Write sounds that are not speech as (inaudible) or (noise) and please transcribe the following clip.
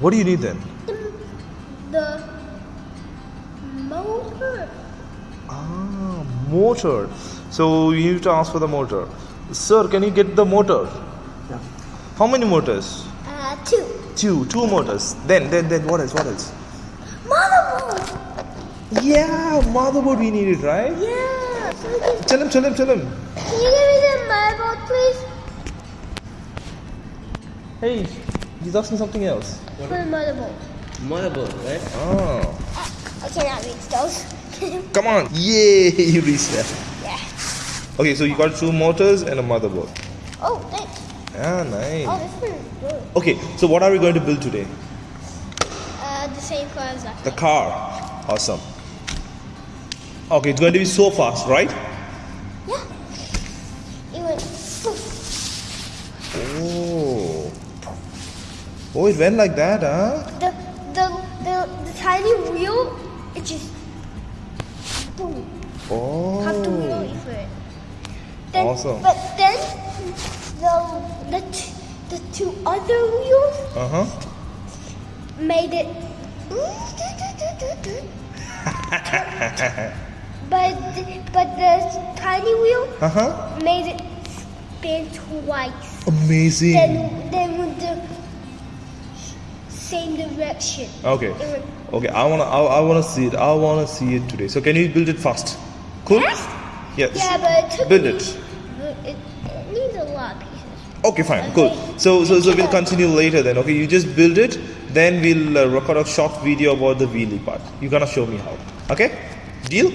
What do you need then? The motor. Ah, motor. So you need to ask for the motor. Sir, can you get the motor? Yeah. How many motors? Uh, two. Two. Two motors. Then, then, then what else? What else? Motherboard. Yeah, motherboard we needed, right? Yeah. So Tell him, tell him, tell him. can you give me the motherboard, please? Hey, he's asking something else. For the motherboard. Motherboard, right? Oh. I cannot reach those. (laughs) Come on. Yay, you reached that. yeah. Okay, so you got two motors and a motherboard. Oh, thanks. Ah, nice. Oh, this one is good. Okay, so what are we going to build today? Uh, the same car as last The car. Awesome. Okay, it's going to be so fast, right? Yeah. It went. poof. Oh. Oh, it went like that, huh? The the the the tiny wheel. It just. Boom. Have to wheel Oh. for it. Then, Awesome. But then the the t- the two other wheels Uh huh. made it. (laughs) but but the tiny wheel Uh huh. made it spin twice. Amazing. Then then with the same direction. Okay. Okay, I wanna, I, I wanna see it. I wanna see it today. So can you build it fast? Cool. fast. Yes. Yeah, but it took Build me- it. It, it needs a lot of pieces. Okay, fine, cool. So, so, so we'll continue later then. Okay, you just build it, then we'll uh, record a short video about the wheelie part. You're gonna show me how. Okay, deal?